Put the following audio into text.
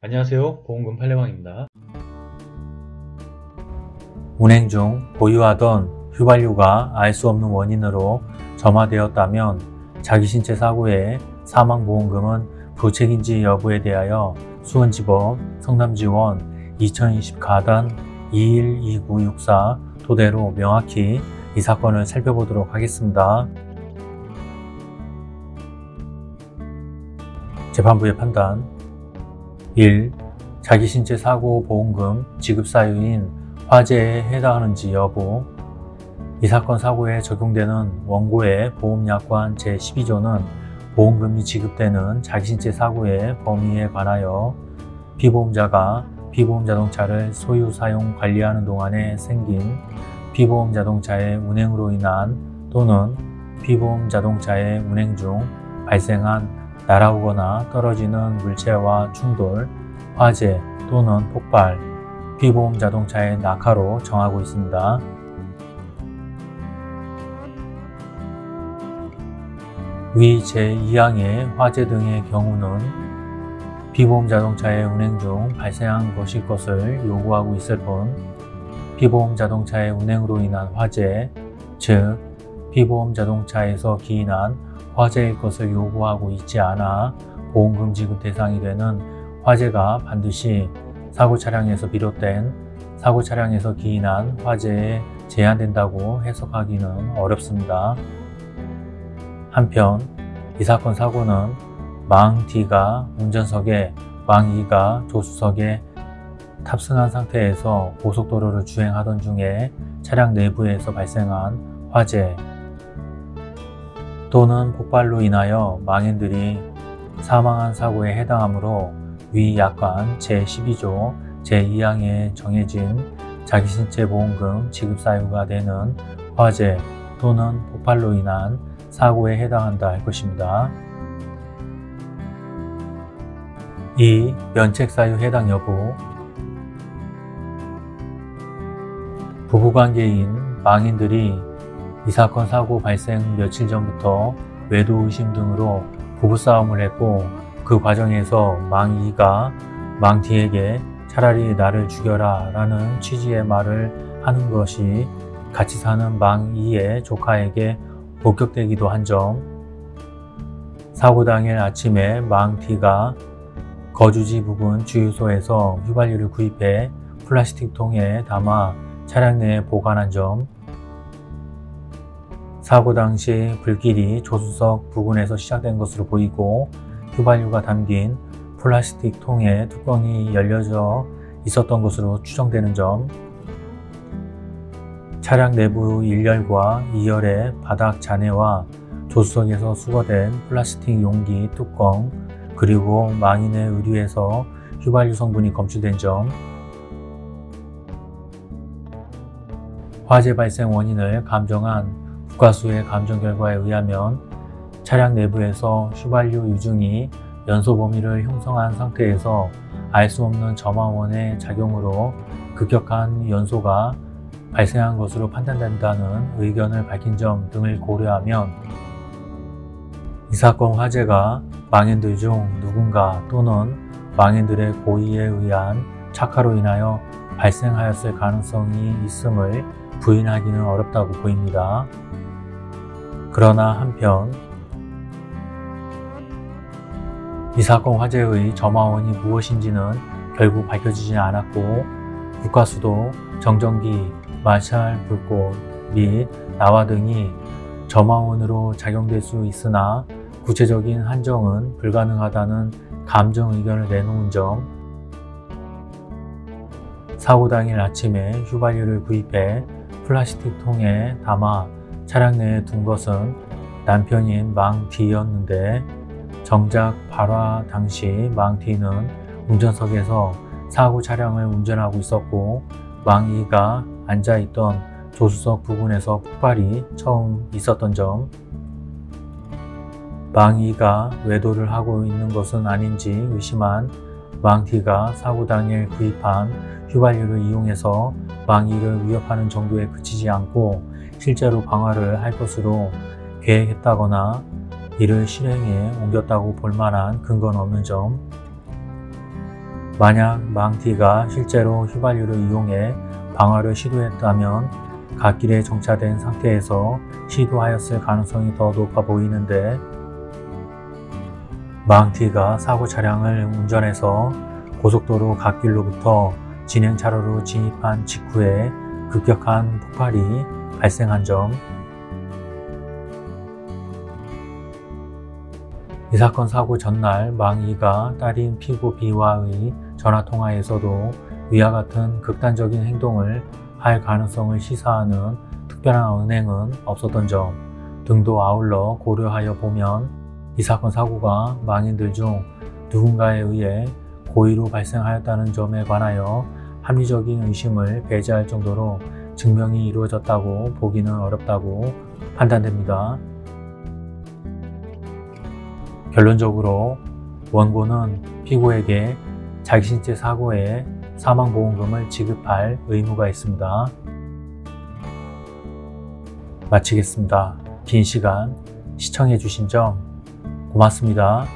안녕하세요. 보험금 팔례방입니다. 운행 중 보유하던 휘발유가 알 수 없는 원인으로 점화되었다면 자기 신체 사고의 사망보험금은 부책인지 여부에 대하여 수원지법 성남지원 2020 가단 212964 토대로 명확히 이 사건을 살펴보도록 하겠습니다. 재판부의 판단 1. 자기 신체 사고 보험금 지급 사유인 화재에 해당하는지 여부 이 사건 사고에 적용되는 원고의 보험약관 제12조는 보험금이 지급되는 자기신체 사고의 범위에 관하여 피보험자가 피보험 자동차를 소유 사용 관리하는 동안에 생긴 피보험 자동차의 운행으로 인한 또는 피보험 자동차의 운행 중 발생한 날아오거나 떨어지는 물체와 충돌, 화재 또는 폭발, 피보험 자동차의 낙하로 정하고 있습니다. 위 제2항의 화재 등의 경우는 피보험 자동차의 운행 중 발생한 것일 것을 요구하고 있을 뿐 피보험 자동차의 운행으로 인한 화재, 즉 피보험 자동차에서 기인한 화재일 것을 요구하고 있지 않아 보험금 지급 대상이 되는 화재가 반드시 사고 차량에서 비롯된 사고 차량에서 기인한 화재에 제한된다고 해석하기는 어렵습니다. 한편 이 사건 사고는 망 D가 운전석에 망 E가 조수석에 탑승한 상태에서 고속도로를 주행하던 중에 차량 내부에서 발생한 화재 또는 폭발로 인하여 망인들이 사망한 사고에 해당하므로 위 약관 제12조 제2항에 정해진 자기신체 보험금 지급 사유가 되는 화재 또는 폭발로 인한 사고에 해당한다 할 것입니다. 2. 면책사유 해당 여부 부부관계인 망인들이 이 사건 사고 발생 며칠 전부터 외도 의심 등으로 부부싸움을 했고 그 과정에서 망 2가 망 D에게 차라리 나를 죽여라 라는 취지의 말을 하는 것이 같이 사는 망 2의 조카에게 목격되기도 한 점, 사고 당일 아침에 망 D가 거주지 부근 주유소에서 휘발유를 구입해 플라스틱 통에 담아 차량 내에 보관한 점, 사고 당시 불길이 조수석 부근에서 시작된 것으로 보이고 휘발유가 담긴 플라스틱 통의 뚜껑이 열려져 있었던 것으로 추정되는 점, 차량 내부 1열과 2열의 바닥 잔해와 조수석에서 수거된 플라스틱 용기 뚜껑 그리고 망인의 의류에서 휘발유 성분이 검출된 점. 화재 발생 원인을 감정한 국가수의 감정 결과에 의하면 차량 내부에서 휘발유 유증이 연소 범위를 형성한 상태에서 알 수 없는 점화원의 작용으로 급격한 연소가 발생한 것으로 판단된다는 의견을 밝힌 점 등을 고려하면 이 사건 화재가 망인들 중 누군가 또는 망인들의 고의에 의한 착화로 인하여 발생하였을 가능성이 있음을 부인하기는 어렵다고 보입니다. 그러나 한편 이 사건 화재의 점화원이 무엇인지는 결국 밝혀지지 않았고 국가수도 정전기, 마샬 불꽃 및 나와 등이 점화원으로 작용될 수 있으나 구체적인 한정은 불가능하다는 감정 의견을 내놓은 점 사고 당일 아침에 휘발유를 구입해 플라스틱 통에 담아 차량 내에 둔 것은 남편인 망 D였는데 정작 발화 당시 망 D는 운전석에서 사고 차량을 운전하고 있었고 망 E가 앉아있던 조수석 부근에서 폭발이 처음 있었던 점. 망이가 외도를 하고 있는 것은 아닌지 의심한 망티가 사고 당일 구입한 휘발유를 이용해서 망이를 위협하는 정도에 그치지 않고 실제로 방화를 할 것으로 계획했다거나 이를 실행에 옮겼다고 볼 만한 근거는 없는 점. 만약 망티가 실제로 휘발유를 이용해 방화를 시도했다면 갓길에 정차된 상태에서 시도하였을 가능성이 더 높아 보이는데 망티가 사고 차량을 운전해서 고속도로 갓길로부터 진행 차로로 진입한 직후에 급격한 폭발이 발생한 점. 이 사건 사고 전날 망이가 딸인 피고 B와의 전화통화에서도 위와 같은 극단적인 행동을 할 가능성을 시사하는 특별한 은행은 없었던 점 등도 아울러 고려하여 보면 이 사건 사고가 망인들 중 누군가에 의해 고의로 발생하였다는 점에 관하여 합리적인 의심을 배제할 정도로 증명이 이루어졌다고 보기는 어렵다고 판단됩니다. 결론적으로 원고는 피고에게 자기 신체 사고에 사망보험금을 지급할 의무가 있습니다. 마치겠습니다. 긴 시간 시청해 주신 점 고맙습니다.